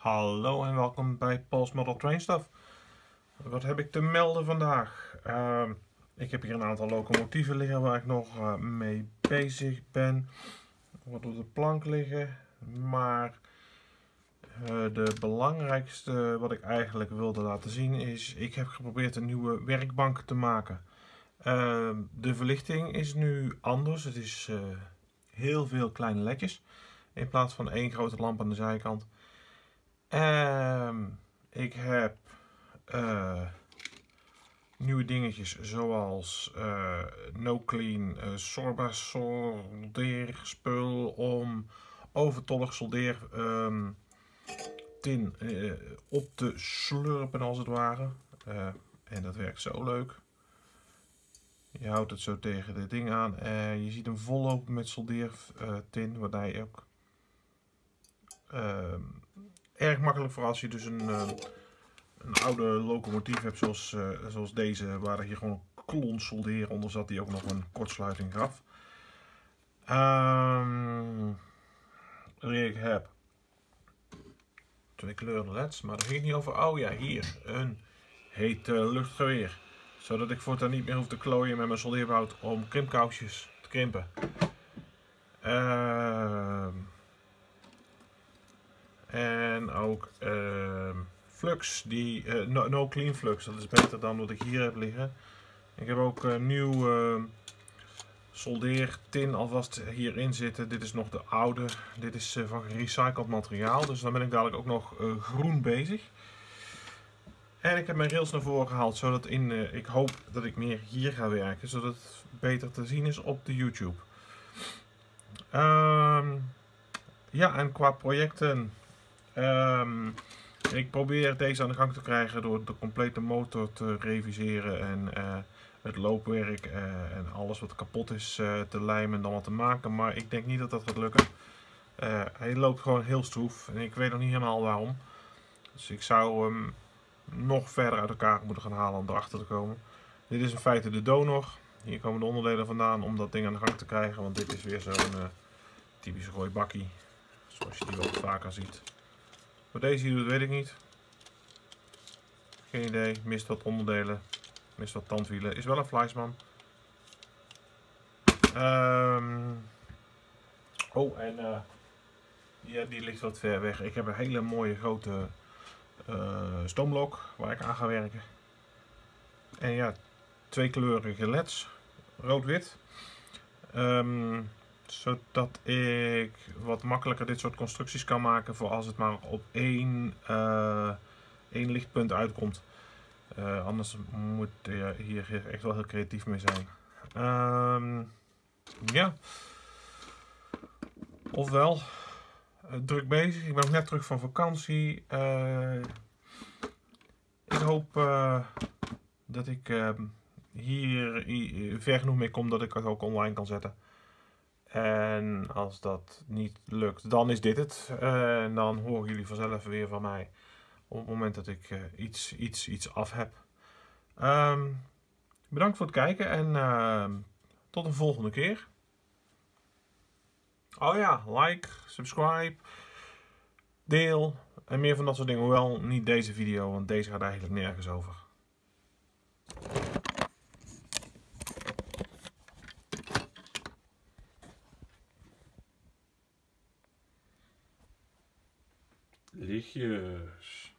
Hallo en welkom bij Paul's Model Train Stuff. Wat heb ik te melden vandaag? Ehm, ik heb hier een aantal locomotieven liggen waar ik nog uh, mee bezig ben. Wat op de plank liggen. Maar uh, de belangrijkste wat ik eigenlijk wilde laten zien is... Ik heb geprobeerd een nieuwe werkbank te maken. Uh, de verlichting is nu anders. Het is uh, heel veel kleine ledjes. In plaats van één grote lamp aan de zijkant. Um, ik heb uh, nieuwe dingetjes zoals uh, No Clean uh, Sorba soldeerspul om overtollig soldeer um, tin op te slurpen als het ware. en dat werkt zo leuk. Je houdt het zo tegen dit ding aan en je ziet hem vollopen met soldeertin, waarbij je ook uh, erg makkelijk voor als je dus een, uh, een oude locomotief hebt zoals, uh, zoals deze, waar hier gewoon een klon solderen onder zat die ook nog een kortsluiting gaf. Um, ik heb twee kleuren leds, maar daar ging niet over. Oh ja, hier een heet luchtgeweer. Zodat ik voortaan niet meer hoef te klooien met mijn soldeerbout om krimpkousjes te krimpen. Uh, en ook uh, flux, die, uh, no, clean flux, dat is beter dan wat ik hier heb liggen. Ik heb ook een nieuw uh, soldeertin alvast hierin zitten. Dit is nog de oude, dit is eh, van gerecycled materiaal, dus dan ben ik dadelijk ook nog groen bezig. En ik heb mijn rails naar voren gehaald, zodat in, ik hoop dat ik meer hier ga werken, zodat het beter te zien is op de YouTube. Ehm, ja, en qua projecten Um, ik probeer deze aan de gang te krijgen door de complete motor te reviseren en uh, het loopwerk uh, en alles wat kapot is uh, te lijmen en dan wat te maken. Maar ik denk niet dat dat gaat lukken. hij loopt gewoon heel stroef en ik weet nog niet helemaal waarom. Dus ik zou hem nog verder uit elkaar moeten gaan halen om erachter te komen. Dit is in feite de donor. Hier komen de onderdelen vandaan om dat ding aan de gang te krijgen. Want dit is weer zo'n typische gooibakkie. Zoals je die wel vaker ziet. Wat deze hier doet, weet ik niet. Geen idee. Mist wat onderdelen. Mist wat tandwielen. Is wel een Fleischmann. Um, oh, en uh, ja, die ligt wat ver weg. Ik heb een hele mooie grote uh, stoomblok waar ik aan ga werken. En ja, twee kleurige leds. Rood-wit. Um, zodat ik wat makkelijker dit soort constructies kan maken voor als het maar op één, uh, één lichtpunt uitkomt. Uh, anders moet je hier echt wel heel creatief mee zijn. Um, ja. Ofwel, uh, druk bezig. Ik ben ook net terug van vakantie. ik hoop dat ik hier ver genoeg mee kom dat ik het ook online kan zetten. En als dat niet lukt, dan is dit het. Uh, en dan horen jullie vanzelf weer van mij op het moment dat ik uh, iets, iets, iets af heb. Um, bedankt voor het kijken en uh, tot een volgende keer. Oh ja, like, subscribe, deel en meer van dat soort dingen. Hoewel niet deze video, want deze gaat eigenlijk nergens over. Lichtjes.